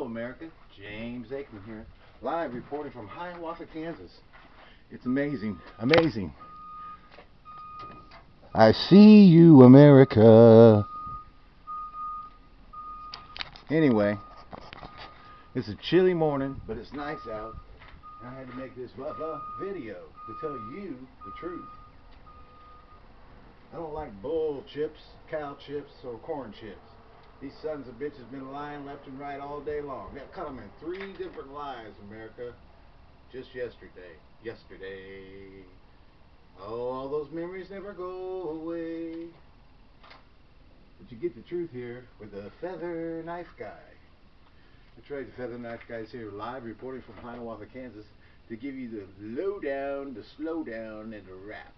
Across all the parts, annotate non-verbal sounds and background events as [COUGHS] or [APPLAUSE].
Hello, America. James Aikman here, live reporting from Hiawatha, Kansas. It's amazing, amazing. I see you, America. Anyway, it's a chilly morning, but it's nice out. I had to make this video to tell you the truth. I don't like bull chips, cow chips, or corn chips. These sons of bitches been lying left and right all day long. Got cut them in three different lies, America. Just yesterday. Yesterday. Oh, all those memories never go away. But you get the truth here with the Feather Knife Guy. That's right, the Feather Knife Guy's here live reporting from Hiawatha, Kansas to give you the lowdown, the slowdown, and the rap.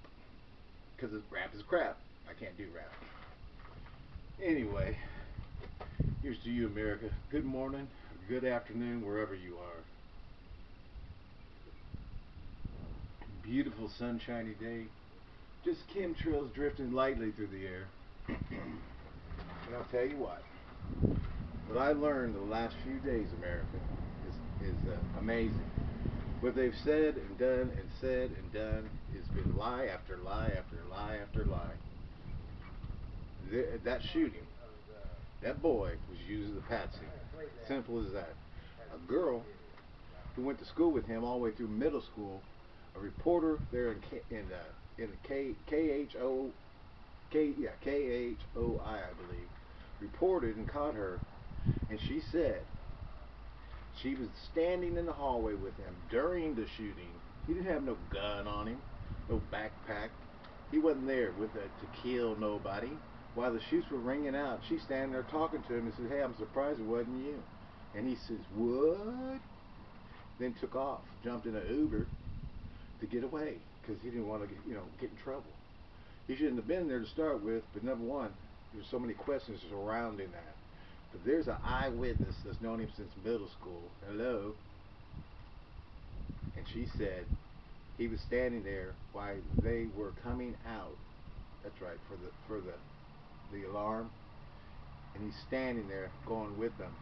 Because rap is crap. I can't do rap. Anyway, here's to you, America. Good morning, good afternoon, wherever you are. Beautiful sunshiny day. Just chemtrails drifting lightly through the air. [CLEARS THROAT] and I'll tell you what. What I learned the last few days, America, is, is uh, amazing. What they've said and done and said and done has been lie after lie after lie after lie. that shooting, that boy was using the patsy. Simple as that. A girl who went to school with him all the way through middle school, a reporter there in K, in uh, in K K H O K yeah K H O I I believe reported and caught her, and she said she was standing in the hallway with him during the shooting. He didn't have no gun on him, no backpack. He wasn't there with the, to kill nobody. While the shoots were ringing out, she's standing there talking to him and says, "Hey, I'm surprised it wasn't you." And he says, "What?" Then took off, jumped in an Uber to get away because he didn't want to, get, you know, get in trouble. He shouldn't have been there to start with. But number one, there's so many questions surrounding that. But there's an eyewitness that's known him since middle school. Hello. And she said he was standing there while they were coming out. That's right, for the for the the alarm. And he's standing there going with them.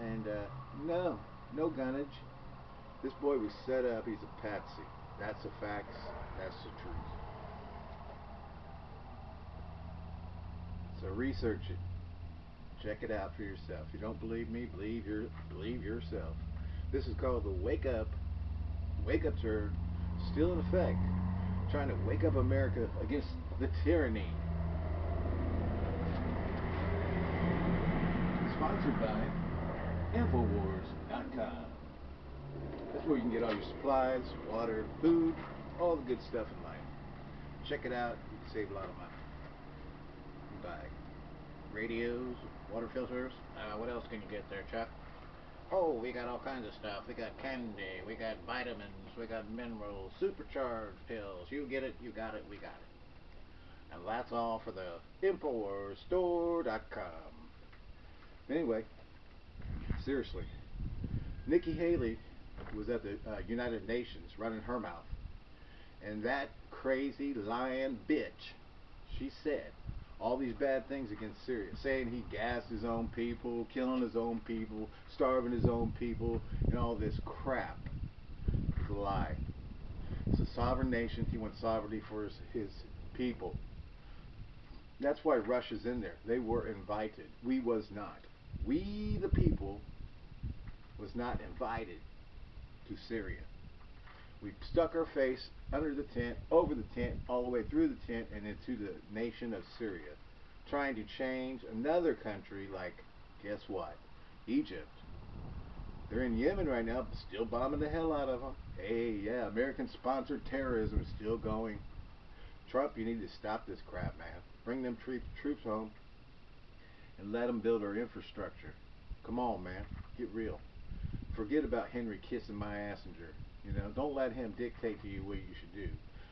And uh, no, no gunnage. This boy was set up. He's a patsy. That's the facts. That's the truth. So research it. Check it out for yourself. If you don't believe me, believe your believe yourself. This is called the wake up. Wake up turn. Still in effect. Trying to wake up America against the tyranny. Sponsored by Infowars.com. That's where you can get all your supplies, water, food, all the good stuff in life. Check it out. You can save a lot of money. Bye radios, water filters. Uh, what else can you get there, Chuck? Oh, we got all kinds of stuff. We got candy, we got vitamins, we got minerals, supercharged pills. You get it, you got it, we got it. And that's all for the InfoWarsStore.com. Anyway, seriously, Nikki Haley was at the uh, United Nations running her mouth. And that crazy lying bitch, she said all these bad things against Syria, saying he gassed his own people, killing his own people, starving his own people, and all this crap. It's a lie. It's a sovereign nation. He wants sovereignty for his, his people. That's why Russia's in there. They were invited. We was not. We, the people, was not invited to Syria. We stuck our face under the tent, over the tent, all the way through the tent, and into the nation of Syria, trying to change another country like, guess what? Egypt. They're in Yemen right now, but still bombing the hell out of them. Hey, yeah, American-sponsored terrorism is still going. Trump, you need to stop this crap, man. Bring them troops home and let them build our infrastructure. Come on, man. Get real. Forget about Henry kissing my assenger. You know, don't let him dictate to you what you should do.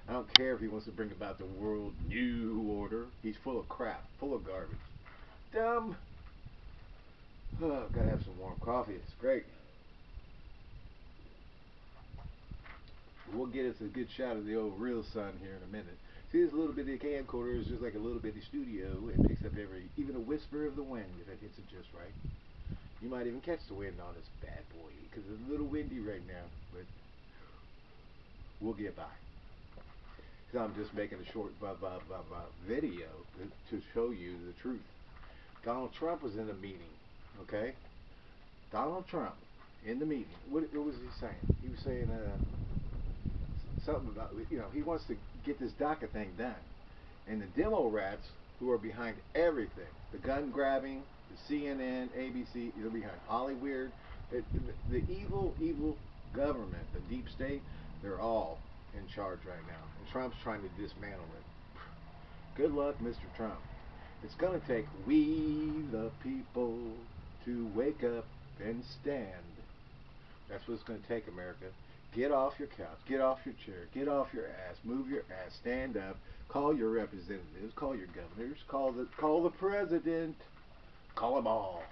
I don't care if he wants to bring about the world new order. He's full of crap, full of garbage. Dumb. Oh, [SIGHS] gotta have some warm coffee. It's great. We'll get us a good shot of the old real sun here in a minute. See, this little bitty camcorder is just like a little bitty studio. It picks up every, even a whisper of the wind if it hits it just right. You might even catch the wind on this bad boy because it's a little windy right now, but we'll get by. Because I'm just making a short bu- bu- bu- bu- video to, to show you the truth. Donald Trump was in a meeting, okay? Donald Trump in the meeting. What, what was he saying? He was saying uh, something about, you know, he wants to get this DACA thing done. And the demo rats who are behind everything, the gun grabbing, the CNN, ABC, they're behind Hollywood, it, the, the evil, evil government, the deep state, they're all in charge right now. And Trump's trying to dismantle it. Good luck, Mr. Trump. It's going to take we, the people, to wake up and stand. That's what it's going to take, America. Get off your couch, get off your chair, get off your ass, move your ass, stand up, call your representatives, call your governors, call the call the president, call them all.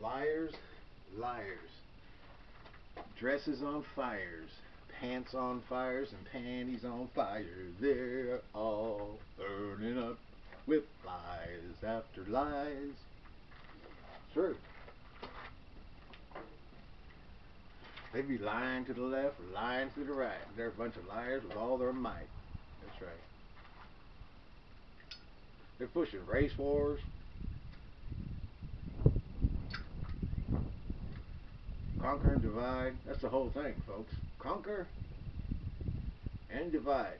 Liars, liars. Dresses on fires, pants on fires, and panties on fire. They're all burning up with lies after lies. True. They'd be lying to the left lying to the right. They're a bunch of liars with all their might. That's right. They're pushing race wars. Conquer and divide. That's the whole thing, folks. Conquer and divide.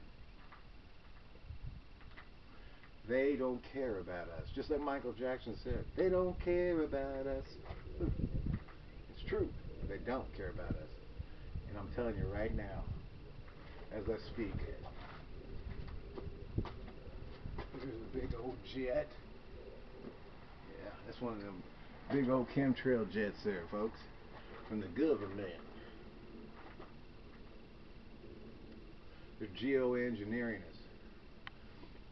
They don't care about us. Just like Michael Jackson said, they don't care about us. It's true. They don't care about us. And I'm telling you right now, as I speak, there's a big old jet. Yeah, that's one of them big old chemtrail jets there, folks, from the government. They're geoengineering us.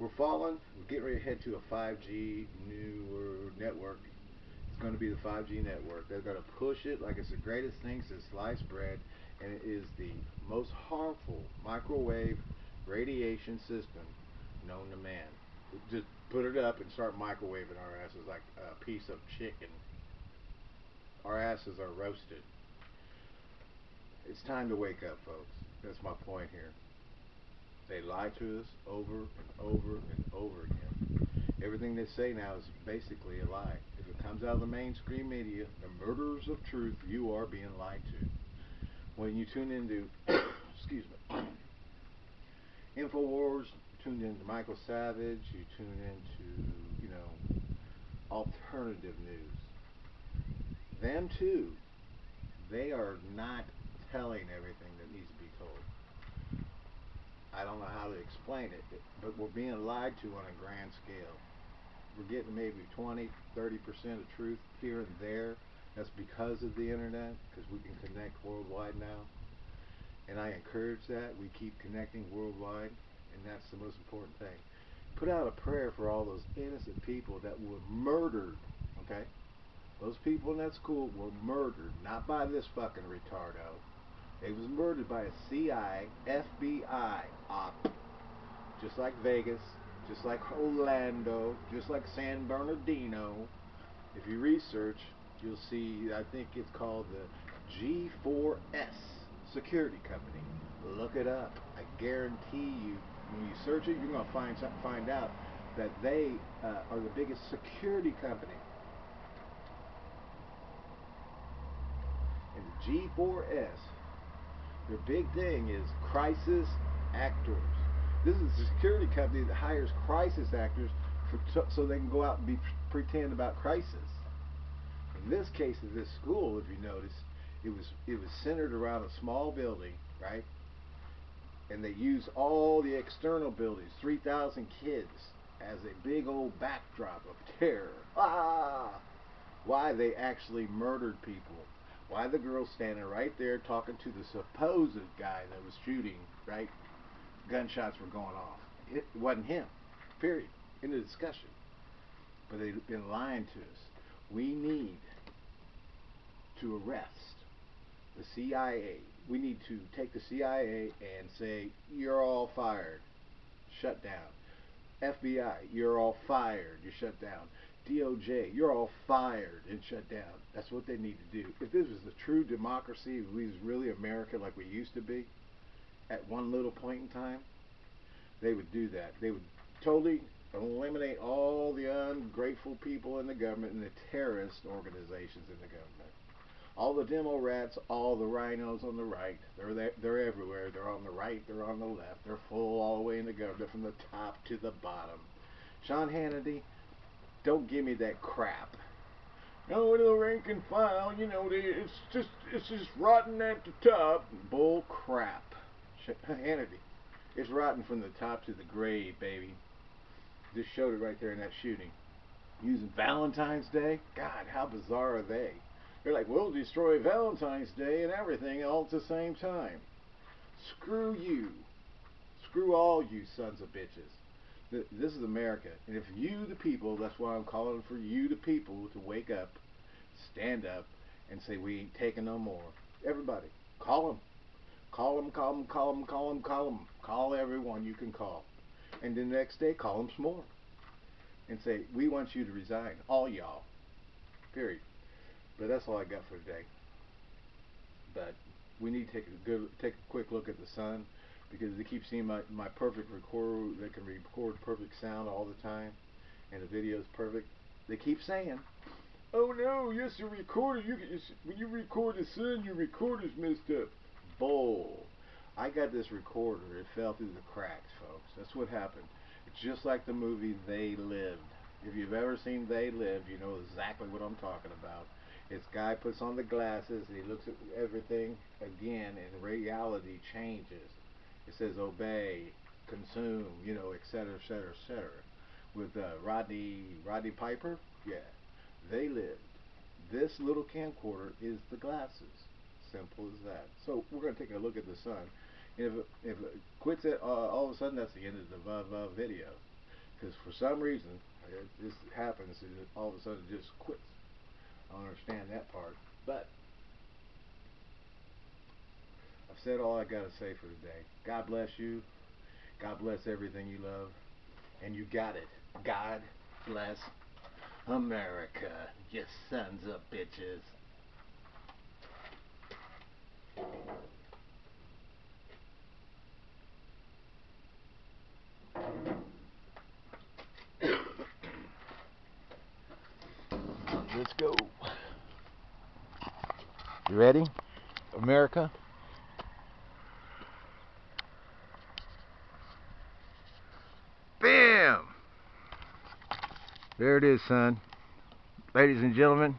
We're falling. We're getting ready to head to a 5G newer network. It's going to be the 5G network. They're going to push it like it's the greatest thing since sliced bread, and it is the most harmful microwave radiation system known to man. Just put it up and start microwaving our asses like a piece of chicken. Our asses are roasted. It's time to wake up, folks. That's my point here. They lie to us over and over and over again. Everything they say now is basically a lie. If it comes out of the mainstream media, the murderers of truth, you are being lied to. When you tune into, [COUGHS] excuse me, [COUGHS] InfoWars, you tune into Michael Savage, you tune into, you know, alternative news. Them too, they are not telling everything that needs to be told. I don't know how to explain it, but we're being lied to on a grand scale. We're getting maybe 20, 30% of truth here and there. That's because of the internet, because we can connect worldwide now. And I encourage that. We keep connecting worldwide, and that's the most important thing. Put out a prayer for all those innocent people that were murdered, okay? Those people in that school were murdered, not by this fucking retardo. They was murdered by a CI, FBI op, just like Vegas, just like Orlando, just like San Bernardino. If you research, you'll see, I think it's called the G4S Security Company. Look it up. I guarantee you, when you search it, you're going to find find out that they uh, are the biggest security company. And the G4S their big thing is crisis actors. This is a security company that hires crisis actors for, so they can go out and be pretend about crisis. In this case of this school, if you notice, it was it was centered around a small building, right? And they use all the external buildings, 3,000 kids, as a big old backdrop of terror. [LAUGHS] Ah! Why they actually murdered people why the girl standing right there talking to the supposed guy that was shooting, right? Gunshots were going off. It wasn't him. Period. In the discussion. But they've been lying to us. We need to arrest the CIA. We need to take the CIA and say, you're all fired. Shut down. FBI, you're all fired. You shut down. DOJ, you're all fired and shut down. That's what they need to do. If this was the true democracy, if we was really America like we used to be, at one little point in time, they would do that. They would totally eliminate all the ungrateful people in the government and the terrorist organizations in the government. All the demo rats, all the RINOs on the right, they're there, they're everywhere. They're on the right, they're on the left. They're full all the way in the government from the top to the bottom. Sean Hannity, don't give me that crap. No, the rank and file, you know, it's just it's just rotten at the top. Bull crap. Hannity, it's rotten from the top to the grave, baby. Just showed it right there in that shooting. Using Valentine's Day? God, how bizarre are they? They're like, we'll destroy Valentine's Day and everything all at the same time. Screw you. Screw all you sons of bitches this is America. And if you, the people, that's why I'm calling for you, the people, to wake up, stand up, and say, we ain't taking no more. Everybody, call them. Call them, call them, call them, call them, call them. Call everyone you can call. And the next day, call them some more. And say, we want you to resign. All y'all. Period. But that's all I got for today. But we need to take a good, take a quick look at the sun because they keep seeing my, my perfect recorder that can record perfect sound all the time and the video is perfect. They keep saying, oh no, yes, your recorder, you when you record the sun, your recorder's messed up. Bull. I got this recorder. It fell through the cracks, folks. That's what happened. It's just like the movie They Lived. If you've ever seen They Lived, you know exactly what I'm talking about. This guy puts on the glasses and he looks at everything again and reality changes. It says obey, consume, you know, etc., etc., etc. With uh, Rodney Rodney Piper, yeah, they lived. This little camcorder is the glasses. Simple as that. So we're going to take a look at the sun. If it, if it quits it, uh, all of a sudden that's the end of the uh, video. Because for some reason, it, this happens, and all of a sudden it just quits. I don't understand that part. But I've said all I got to say for today. God bless you. God bless everything you love. And you got it. God bless America, you sons of bitches. [COUGHS] Let's go. You ready? America? Bam! There it is, son. Ladies and gentlemen,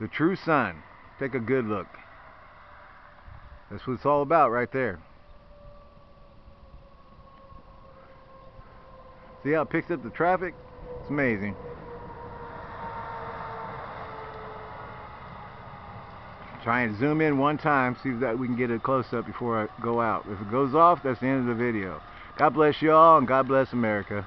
the true sun. Take a good look. That's what it's all about right there. See how it picks up the traffic? It's amazing. Try and zoom in one time, see if that we can get a close-up before I go out. If it goes off, that's the end of the video. God bless you all, and God bless America.